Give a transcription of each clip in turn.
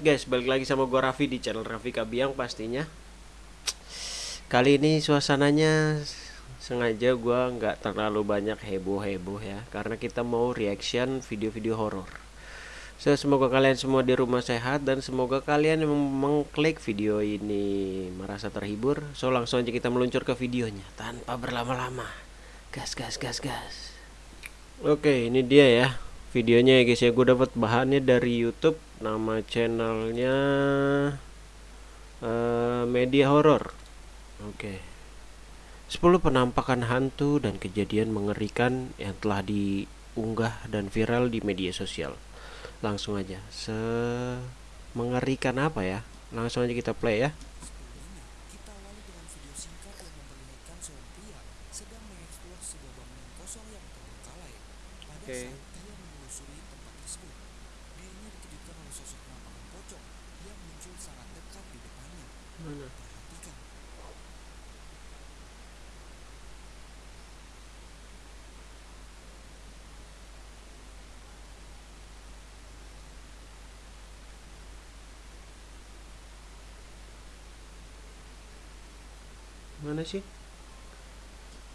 banget guys, balik lagi sama gua Raffi di channel Raffi Kabiang pastinya. Kali ini suasananya sengaja gua nggak terlalu banyak heboh-heboh ya, karena kita mau reaction video-video horor. So, semoga kalian semua di rumah sehat dan semoga kalian mengklik video ini merasa terhibur. So, langsung aja kita meluncur ke videonya tanpa berlama-lama. Gas, gas, gas, gas. Oke, ini dia ya videonya ya guys ya gue dapat bahannya dari YouTube nama channelnya uh, media horor oke. Okay. 10 penampakan hantu dan kejadian mengerikan yang telah diunggah dan viral di media sosial. Langsung aja. Se mengerikan apa ya? Langsung aja kita play ya Mana sih?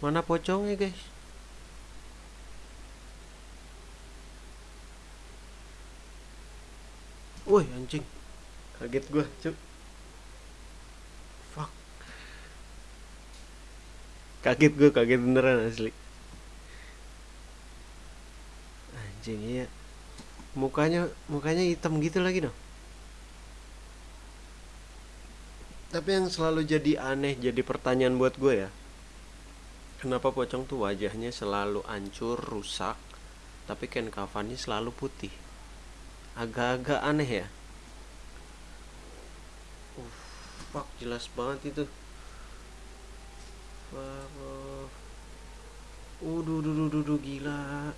Mana pocongnya, guys? Woi, anjing. Kaget gua, cuk. kaget gue kaget beneran asli anjing iya mukanya mukanya hitam gitu lagi dong tapi yang selalu jadi aneh jadi pertanyaan buat gue ya kenapa pocong tuh wajahnya selalu hancur rusak tapi kain kafannya selalu putih agak-agak aneh ya uh, fuck jelas banget itu. Uduh, duh, duh, duh, gila.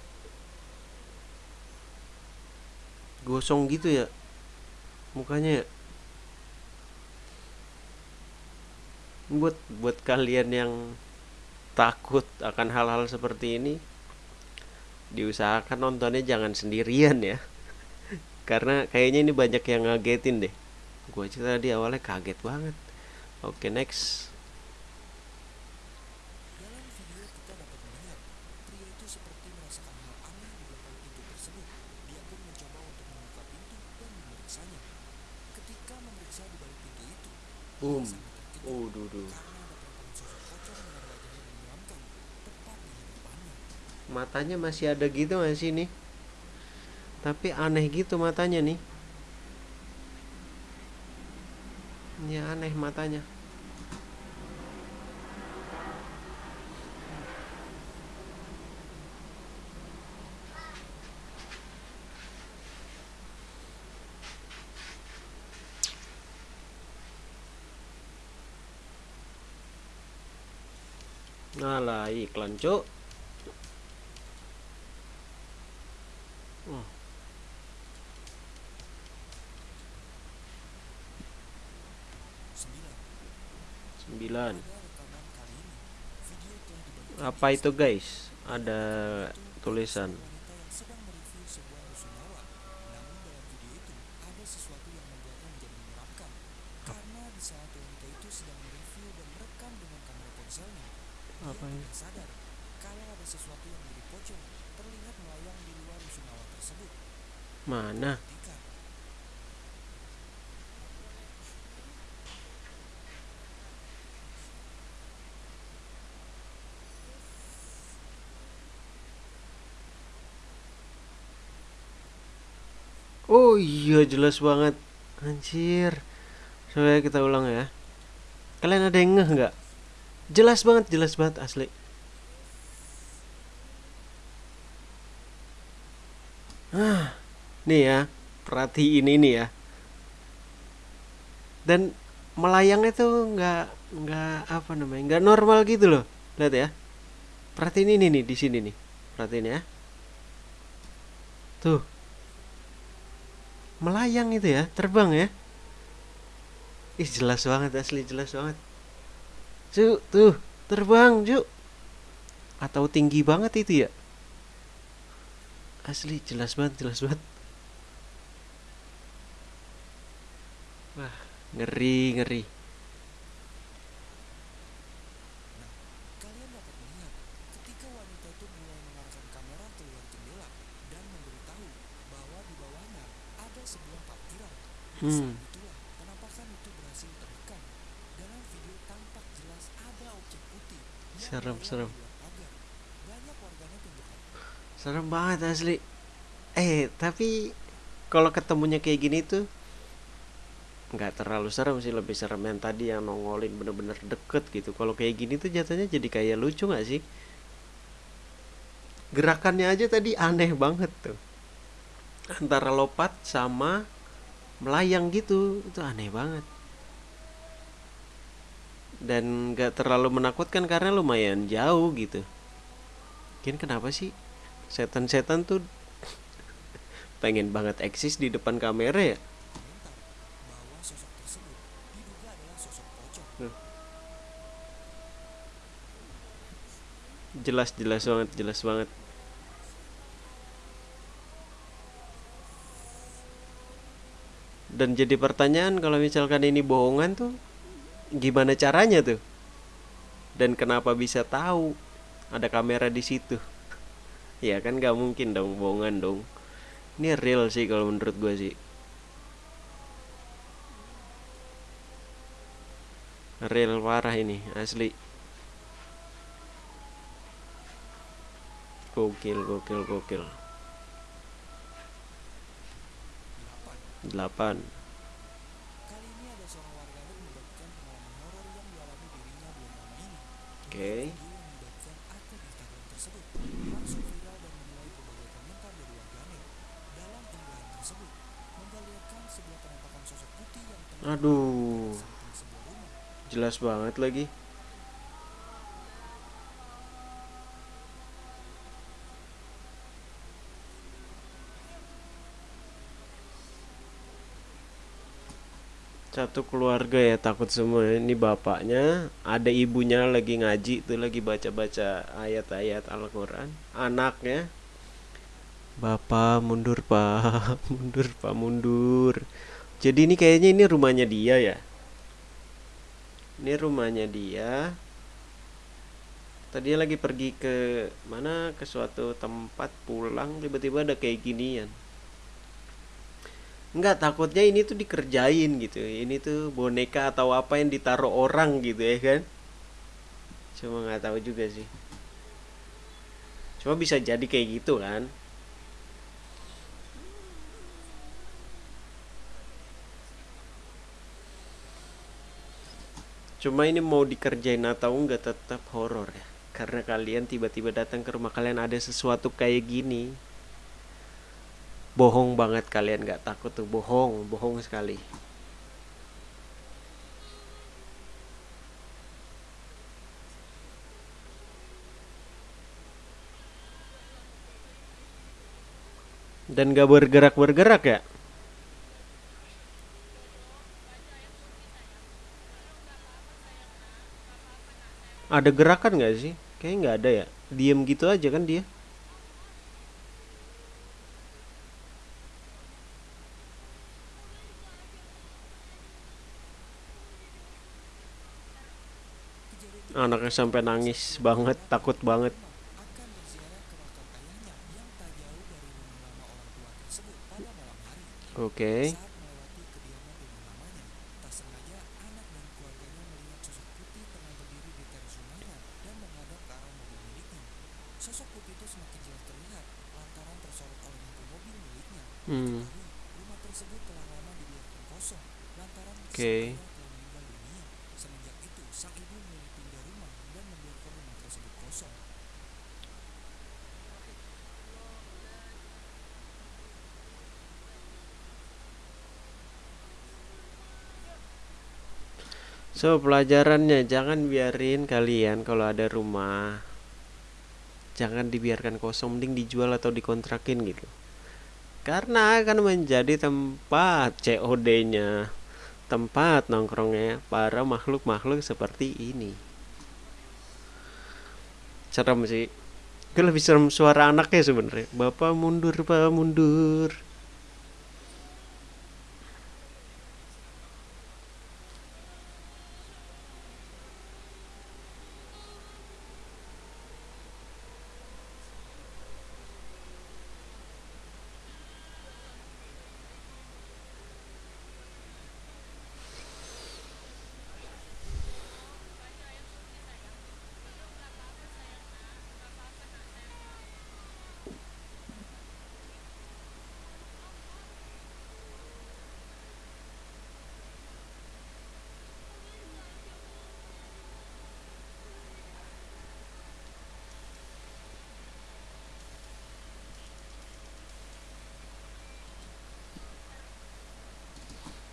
Gosong gitu ya. Mukanya ya. Buat buat kalian yang takut akan hal-hal seperti ini diusahakan nontonnya jangan sendirian ya. Karena kayaknya ini banyak yang ngagetin deh. Gue aja tadi awalnya kaget banget. Oke next. Boom. Oh. Matanya masih ada gitu masih nih. Tapi aneh gitu matanya nih. Ini aneh matanya. Iklan cuk oh. Sembilan. Apa itu guys? Ada tulisan apa ini? sadar kalau ada sesuatu yang mirip pocong terlihat melayang di luar rusunawa tersebut. Mana? Oh iya jelas banget. Anjir. Coba kita ulang ya. Kalian ada yang ngeh nggak? jelas banget jelas banget asli. Ah nih ya perhatiin ini ya. Dan melayangnya tuh nggak nggak apa namanya nggak normal gitu loh. Lihat ya. Perhatiin ini nih di sini nih. Perhatiin ya. Tuh. Melayang itu ya terbang ya. Ih jelas banget asli jelas banget. Cuk, tuh, terbang, Cuk. Atau tinggi banget itu ya? Asli jelas banget, jelas banget. wah ngeri ngeri Nah, kalian dapat melihat ketika wanita itu mulai mengarahkan kamera keluar jendela dan memberitahu bahwa di bawahnya ada sebuah parkiran. hmm. Saat itulah penampakan itu berhasil terekam. Dalam video tampak jelas ada objek putih yang serem serem. serem banget asli. Eh tapi kalau ketemunya kayak gini tuh nggak terlalu serem sih lebih serem yang tadi yang nongolin bener-bener deket gitu. Kalau kayak gini tuh jatuhnya jadi kayak lucu nggak sih? Gerakannya aja tadi aneh banget tuh. Antara lompat sama melayang gitu itu aneh banget. Dan nggak terlalu menakutkan karena lumayan jauh gitu. Mungkin kenapa sih setan-setan tuh pengen banget eksis di depan kamera ya komentar bahwa sosok tersebut diduga adalah sosok pocong. Jelas jelas banget jelas banget. Dan jadi pertanyaan kalau misalkan ini bohongan tuh gimana caranya tuh? Dan kenapa bisa tahu ada kamera di situ? Ya kan nggak mungkin dong bohongan dong. Ini real sih kalau menurut gue sih. Real parah ini asli gokil gokil gokil. 8. 8 Kali ini ada seorang warganet membagikan pengalaman horor yang dialami dirinya bulan lama ini. Oke. Video yang dibagikan akun Instagram tersebut langsung viral dan menuai berbagai komentar dari warganet. Dalam unggahan tersebut, memperlihatkan sebuah penampakan sosok putih yang tengah aduh di samping sebuah rumah. jelas banget lagi satu keluarga ya takut semua. Ini bapaknya ada ibunya lagi ngaji tuh lagi baca-baca ayat-ayat Al-Quran. Anaknya bapak mundur pak. Mundur pak mundur. Jadi ini kayaknya ini rumahnya dia ya. Ini rumahnya dia. Tadi lagi pergi ke mana? Ke suatu tempat pulang tiba-tiba ada kayak ginian Enggak takutnya ini tuh dikerjain gitu ini tuh boneka atau apa yang ditaruh orang gitu ya kan cuma nggak tahu juga sih cuma bisa jadi kayak gitu kan Cuma ini mau dikerjain atau enggak tetap horor ya. Karena kalian tiba-tiba datang ke rumah kalian ada sesuatu kayak gini. Bohong banget kalian nggak takut tuh bohong, bohong sekali. Dan gak bergerak-bergerak ya. Ada gerakan nggak sih? Kayaknya nggak ada ya. Diem gitu aja kan dia. Anaknya sampai nangis banget, takut banget. akan berziarah ke makam ayahnya yang tak jauh dari rumah lama orang tua tersebut pada malam hari. Oke. Saat melewati kediaman rumah lamanya, tak sengaja anak dan keluarganya melihat sosok putih tengah berdiri di teras rumahnya dan menghadap ke arah mobil miliknya. Sosok putih itu semakin jelas terlihat lantaran tersorot oleh lampu mobil miliknya. Hmm. Diketahui, rumah tersebut telah lama dibiarkan kosong lantaran sang Oke. ayah telah meninggal dunia. Semenjak itu, sang ibu memilih pindah rumah dan membiarkan rumah tersebut kosong. So pelajarannya jangan biarin kalian kalau ada rumah jangan dibiarkan kosong mending dijual atau dikontrakin gitu. Karena akan menjadi tempat COD-nya, tempat nongkrongnya para makhluk-makhluk seperti ini. Serem sih. Gue lebih serem suara anaknya sebenarnya. Bapak mundur, Pak mundur.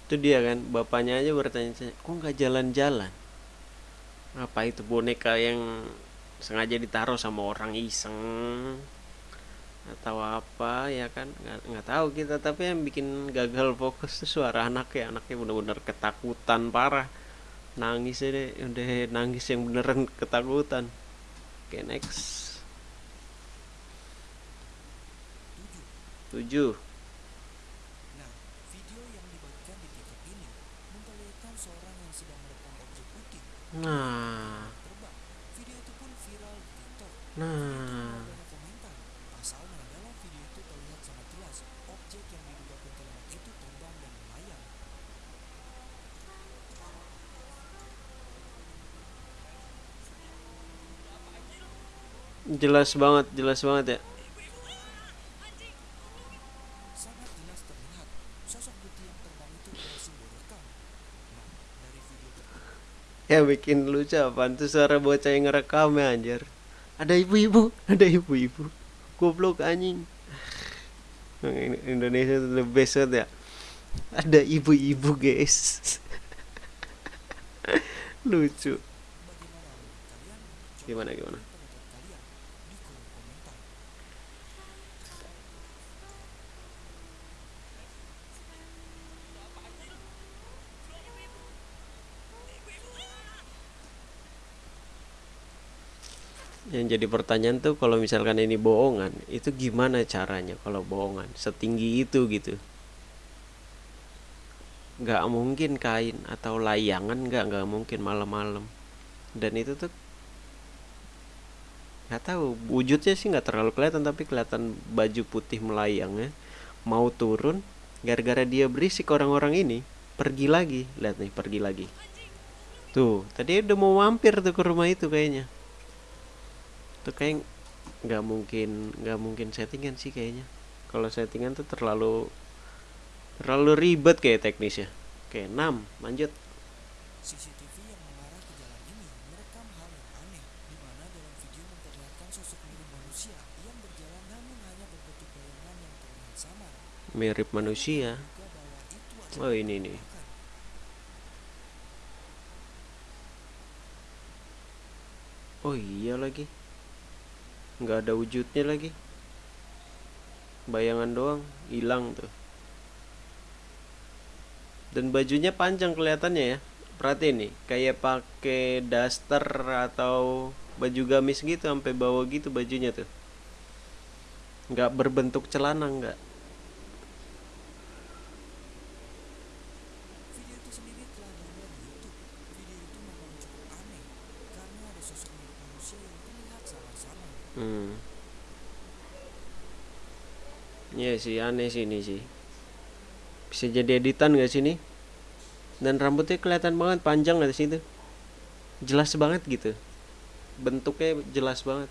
itu dia kan bapaknya aja bertanya kok nggak jalan-jalan? Apa itu boneka yang sengaja ditaruh sama orang iseng? Atau apa ya kan? Nggak, nggak tahu kita tapi yang bikin gagal fokus tuh suara anaknya anaknya bener-bener ketakutan parah. Nangis deh udah nangis yang beneran ketakutan. Oke okay, next. Tujuh. Nah. Nah. Jelas banget jelas banget ya Sangat jelas terlihat sosok putih yang terbang itu berhasil direkam. Nah, dari video tersebut ya bikin lucu apaan tuh suara bocah yang ngerekam ya anjir. Ada ibu-ibu ada ibu-ibu. Goblok anjing. Indonesia tuh the best ya. Ada ibu-ibu guys. Lucu. Gimana gimana Pendapat kalian di kolom komentar. Yang jadi pertanyaan tuh kalau misalkan ini bohongan itu gimana caranya kalau bohongan? Setinggi itu gitu. Nggak mungkin kain atau layangan nggak nggak mungkin malam-malam. Dan itu tuh nggak tahu wujudnya sih nggak terlalu kelihatan tapi kelihatan baju putih melayangnya. Mau turun gara-gara dia berisik orang-orang ini pergi lagi. Lihat nih pergi lagi. Tuh tadi udah mau mampir tuh ke rumah itu kayaknya tuh kayak nggak mungkin nggak mungkin settingan sih kayaknya. Kalau settingan tuh terlalu terlalu ribet kayak teknisnya. Oke 6 lanjut. CCTV yang mengarah ke jalan ini merekam hal yang aneh, di mana dalam video memperlihatkan sosok mirip manusia yang berjalan namun hanya berbentuk bayangan yang terlihat samar. mirip manusia. Itu oh ini nih. oh iya lagi nggak ada wujudnya lagi. Bayangan doang hilang tuh. Dan bajunya panjang kelihatannya ya. Perhatiin nih kayak pakai daster atau baju gamis gitu sampai bawah gitu bajunya tuh. Nggak berbentuk celana nggak Video itu sendiri telah diunggah di YouTube. Video itu memang cukup aneh karena ada sosok mirip manusia yang terlihat samar-samar. Hmm. Iya sih aneh sih ini sih. Bisa jadi editan gak sih ini? Dan rambutnya kelihatan banget panjang dari situ jelas banget gitu. Bentuknya jelas banget.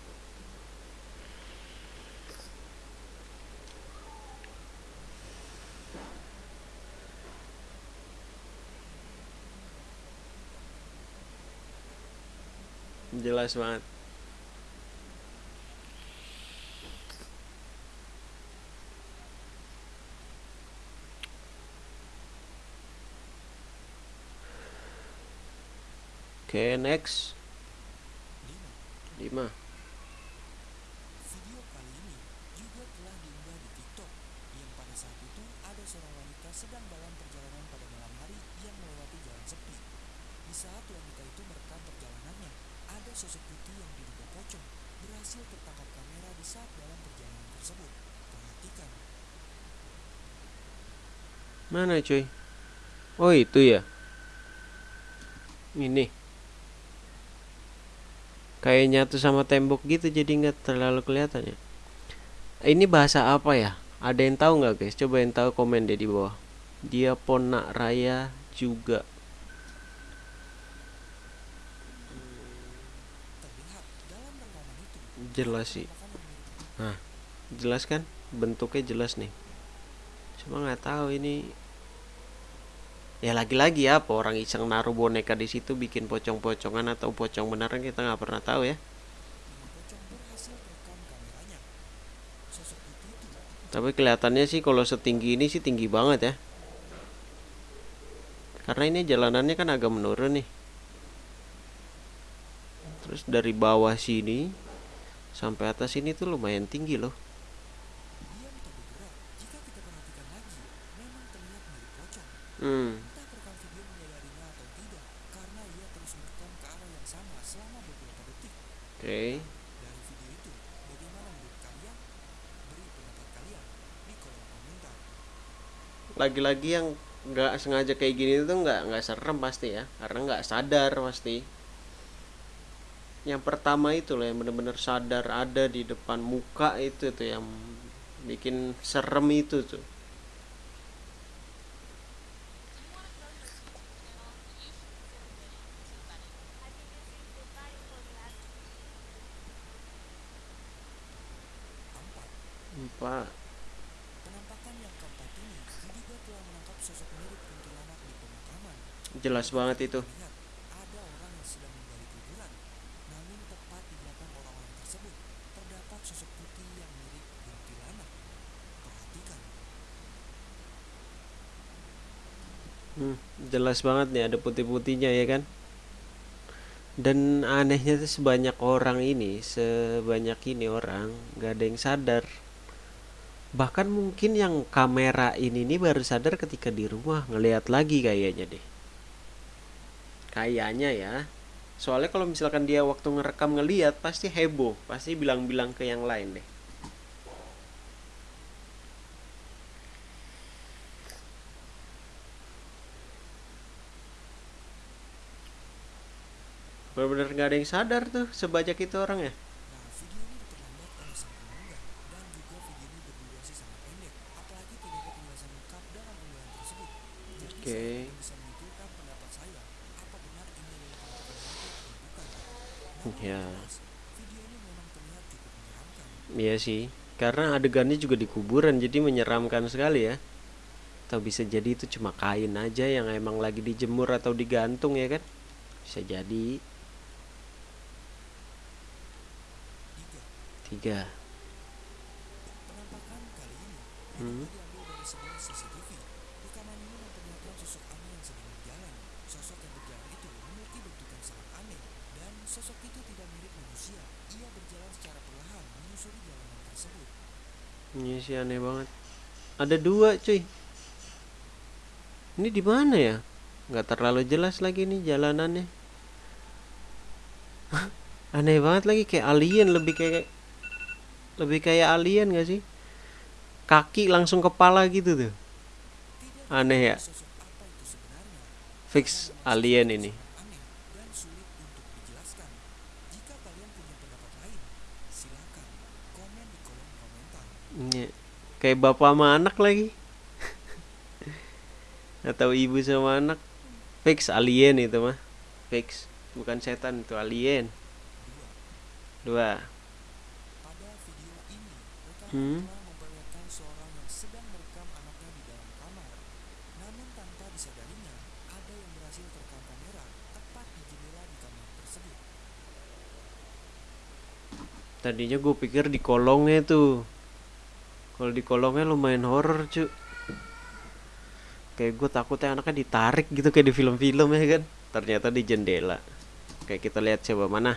Jelas banget Oke, next. 5. 5. Video kali ini juga telah diunggah di TikTok yang pada saat itu ada seorang wanita sedang dalam perjalanan pada malam hari yang melewati jalan sepi. Di saat wanita itu merekam perjalanannya, ada sosok putih yang diduga pocong berhasil tertangkap kamera di saat dalam perjalanan tersebut. Perhatikan, Mana cuy? Oh, itu ya. Ini. Kayak nyatu sama tembok gitu jadi nggak terlalu kelihatan ya. Ini bahasa apa ya? Ada yang tahu nggak guys? Coba yang tahu komen deh di bawah. Dia Ponak Raya juga. Jelas sih. mirip Jelas kan? Bentuknya jelas nih. Cuma nggak tahu ini ya lagi-lagi ya apa orang iseng naruh boneka di situ bikin pocong-pocongan atau pocong beneran kita nggak pernah tahu ya. Tapi kelihatannya sih kalau setinggi ini sih tinggi banget ya. Karena ini jalanannya kan agak menurun nih. Terus dari bawah sini sampai atas ini tuh lumayan tinggi loh. Diam tak bergerak. Jika kita perhatikan lagi, memang terlihat mirip pocong. hmm Entah perekam video menyadarinya atau tidak, karena ia terus merekam ke arah yang sama selama beberapa detik. oke Dari video itu, bagaimana menurut kalian? Beri pendapat kalian di kolom komentar. Lagi-lagi yang nggak sengaja kayak gini tuh nggak nggak serem pasti ya. Karena nggak sadar pasti. Yang pertama itu loh yang bener-bener sadar ada di depan muka itu tuh yang bikin serem itu tuh Empat, empat penampakan yang keempat ini diduga telah menangkap sosok mirip kuntilanak di pemakaman. jelas banget itu Lihat, ada orang yang sedang menggali kuburan. Namun tepat di belakang orang-orang tersebut, terdapat sosok putih yang mirip kuntilanak. Perhatikan, Hmm, jelas banget nih ada putih-putihnya ya kan? Dan anehnya tuh sebanyak orang ini sebanyak ini orang nggak ada yang sadar. Bahkan mungkin yang kamera ini nih baru sadar ketika di rumah ngelihat lagi kayaknya deh kayaknya ya. Soalnya kalau misalkan dia waktu ngerekam ngelihat pasti heboh pasti bilang-bilang ke yang lain deh. Bener-bener nggak ada yang sadar tuh sebanyak itu orang ya. Nah, video menyeramkan. Iya sih, karena adegannya juga di kuburan jadi menyeramkan sekali ya. Atau bisa jadi itu cuma kain aja yang emang lagi dijemur atau digantung ya kan? Bisa jadi. Tiga, Hmm. diduga diambil dari sebuah CCTV. Rekaman ini memperlihatkan sosok aneh yang sedang berjalan. Sosok yang berjalan itu memiliki bentuk yang sangat aneh dan sosok itu tidak mirip manusia. Ia berjalan secara perlahan menyusuri jalanan tersebut. Ini sih aneh banget. Ada dua cuy. Ini di mana ya? Nggak terlalu jelas lagi nih jalanannya. Aneh banget lagi kayak alien lebih kayak lebih kayak alien gak sih? Kaki langsung kepala gitu tuh. Aneh ya. Fix alien ini. Aneh dan sulit untuk dijelaskan. Jika kalian punya pendapat lain, silakan komen di kolom komentar. Iya. Kayak bapak sama anak lagi. Atau ibu sama anak. Fix alien itu mah. Fix. Bukan setan itu alien. Dua, Hmm. Tadinya gue pikir di kolongnya tuh. Kalau di kolongnya lumayan horor cu. Kayak gue takutnya anaknya ditarik gitu kayak di film-film ya kan. Ternyata di jendela. Kayak kita lihat coba mana.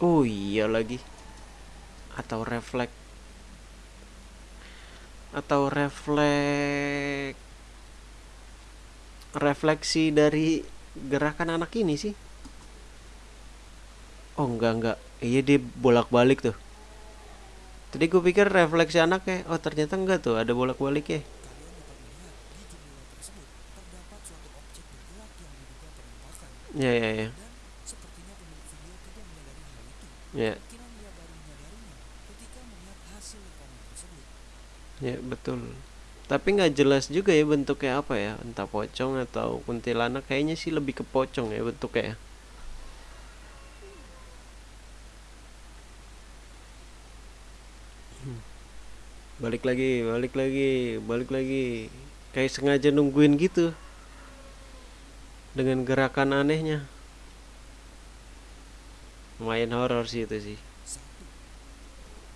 Oh iya lagi. Atau refleks. Atau refleks. Refleksi dari gerakan anak ini sih. Oh enggak enggak Iya dia bolak-balik tuh Tadi gue pikir refleksi anaknya Oh ternyata enggak tuh Ada bolak-balik ya. Ya ya ya. Ya ya betul Tapi nggak jelas juga ya bentuknya apa ya Entah pocong atau kuntilanak Kayaknya sih lebih ke pocong ya bentuknya ya balik lagi balik lagi balik lagi. Kayak sengaja nungguin gitu. Dengan gerakan anehnya. Main horor sih itu sih.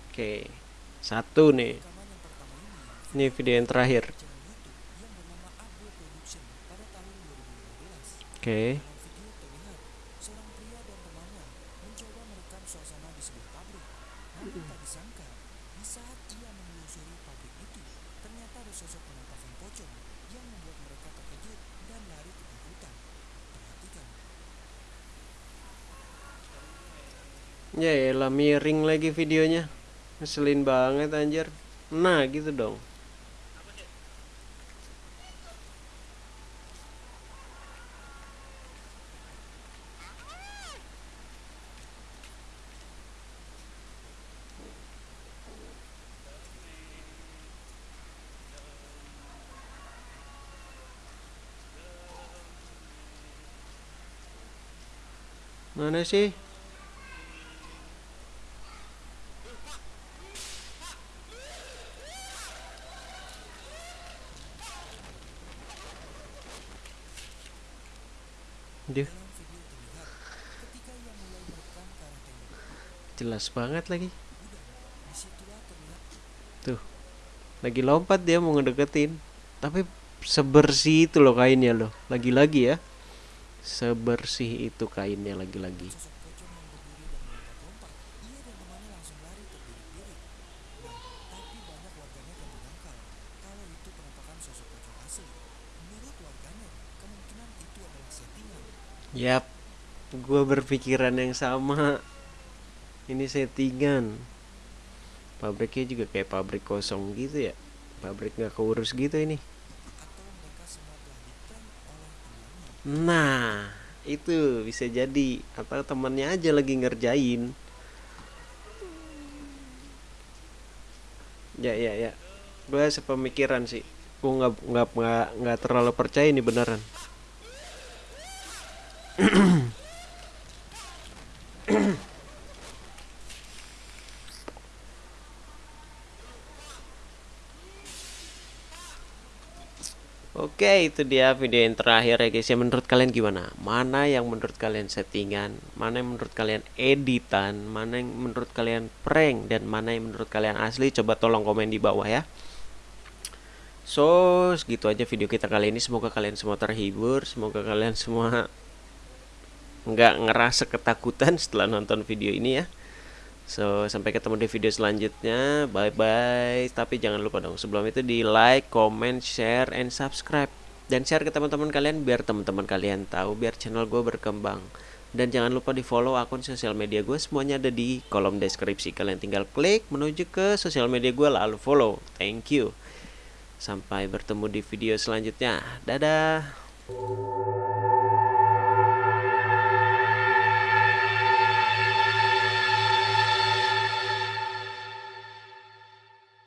Oke satu nih. Ini video yang terakhir. Oke. Ia menelusuri pabrik itu, ternyata ada sosok penampakan pocong yang membuat mereka terkejut dan lari ketakutan. Perhatikan, Ya elah miring lagi videonya. Ngeselin banget anjir. Nah, gitu dong. Mana sih? Dia dalam video terlihat ketika ia mulai merekam ke arah tembok jelas banget lagi. Tuh. Lagi lompat dia mau ngedeketin. Tapi sebersih itu loh kainnya loh. Lagi-lagi ya. Sebersih itu kainnya lagi-lagi. Yap. Gua berpikiran yang sama. Ini settingan. Pabriknya juga kayak pabrik kosong gitu ya. Pabrik nggak keurus gitu ini. atau mereka semua telah diprank oleh temannya. Nah, itu bisa jadi atau temannya aja lagi ngerjain. Ya ya ya. Gue sepemikiran sih. Gue nggak nggak nggak terlalu percaya ini beneran. Oke, itu dia video yang terakhir ya guys. Ya menurut kalian gimana? Mana yang menurut kalian settingan? Mana yang menurut kalian editan? Mana yang menurut kalian prank? Dan mana yang menurut kalian asli? Coba tolong komen di bawah ya. So, segitu aja video kita kali ini. Semoga kalian semua terhibur. Semoga kalian semua nggak ngerasa ketakutan setelah nonton video ini ya. So, sampai ketemu di video selanjutnya. Bye bye. Tapi jangan lupa dong, sebelum itu di like, comment, share, and subscribe. Dan share ke teman-teman kalian biar teman-teman kalian tahu, biar channel gue berkembang. Dan jangan lupa di follow akun sosial media gue, semuanya ada di kolom deskripsi. Kalian tinggal klik menuju ke sosial media gue lalu follow. Thank you. Sampai bertemu di video selanjutnya. Dadah.